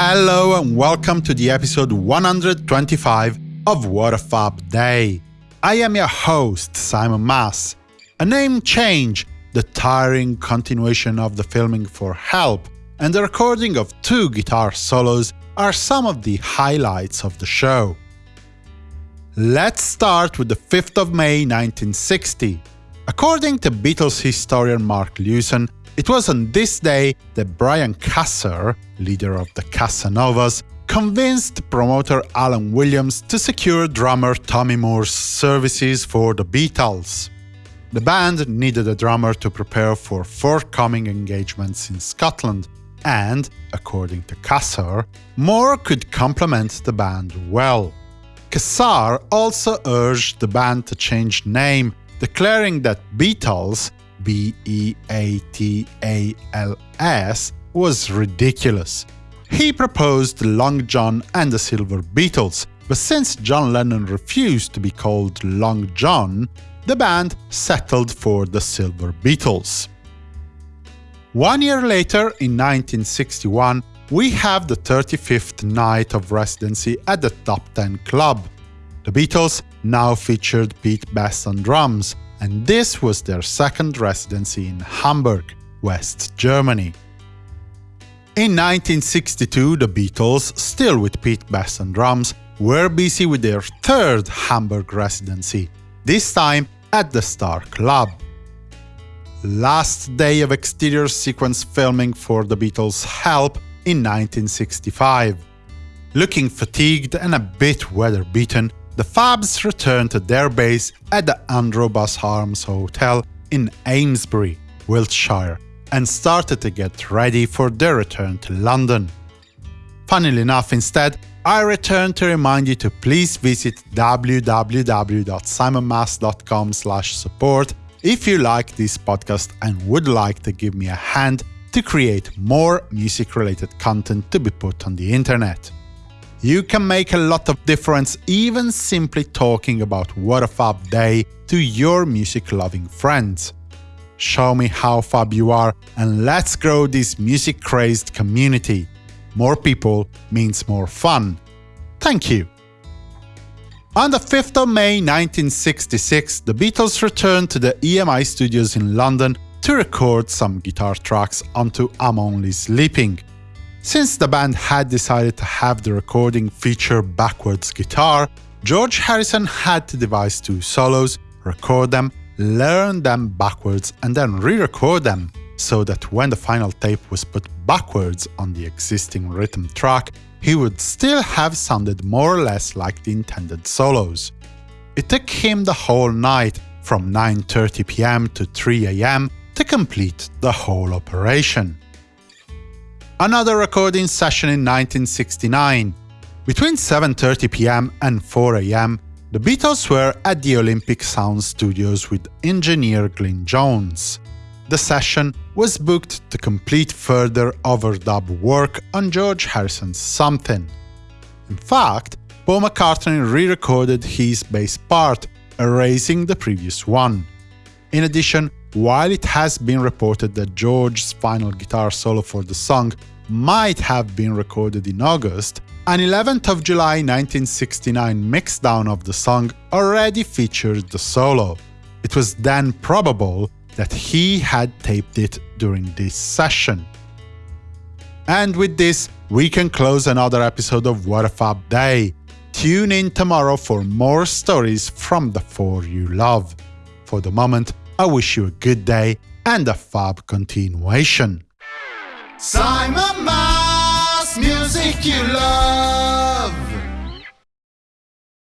Hello and welcome to the episode 125 of What a Fab Day. I am your host, Simon Mas. A name change, the tiring continuation of the filming for Help, and the recording of two guitar solos are some of the highlights of the show. Let's start with the 5th of May 1960. According to Beatles historian Mark Lewisohn, it was on this day that Brian Casser, leader of the Casanovas, convinced promoter Alan Williams to secure drummer Tommy Moore's services for the Beatles. The band needed a drummer to prepare for forthcoming engagements in Scotland, and, according to Casser, Moore could complement the band well. Casser also urged the band to change name, declaring that Beatles B E A T A L S was ridiculous. He proposed Long John and the Silver Beatles, but since John Lennon refused to be called Long John, the band settled for the Silver Beatles. One year later, in 1961, we have the 35th night of residency at the Top 10 Club. The Beatles now featured Pete Best on drums, and this was their second residency in Hamburg, West Germany. In 1962, the Beatles, still with Pete Best on drums, were busy with their third Hamburg residency, this time at the Star Club. Last day of exterior sequence filming for the Beatles' Help in 1965. Looking fatigued and a bit weather-beaten, the Fabs returned to their base at the Antrobus Arms Hotel in Amesbury, Wiltshire, and started to get ready for their return to London. Funnily enough, instead, I return to remind you to please visit www.simonmas.com support if you like this podcast and would like to give me a hand to create more music-related content to be put on the internet. You can make a lot of difference even simply talking about what a fab day to your music-loving friends. Show me how fab you are and let's grow this music-crazed community. More people means more fun. Thank you. On the 5th of May 1966, the Beatles returned to the EMI studios in London to record some guitar tracks onto I'm Only Sleeping. Since the band had decided to have the recording feature backwards guitar, George Harrison had to devise two solos, record them, learn them backwards and then re-record them, so that when the final tape was put backwards on the existing rhythm track, he would still have sounded more or less like the intended solos. It took him the whole night, from 9.30 pm to 3 am, to complete the whole operation another recording session in 1969. Between 7.30 pm and 4 am, the Beatles were at the Olympic Sound Studios with engineer Glyn Johns. The session was booked to complete further overdub work on George Harrison's Something. In fact, Paul McCartney re-recorded his bass part, erasing the previous one. In addition, while it has been reported that George's final guitar solo for the song might have been recorded in August, an 11th of July 1969 mixdown of the song already featured the solo. It was then probable that he had taped it during this session. And with this, we can close another episode of What a Fab Day. Tune in tomorrow for more stories from the four you love. For the moment, I wish you a good day and a fab continuation. Simon Mas, music you love.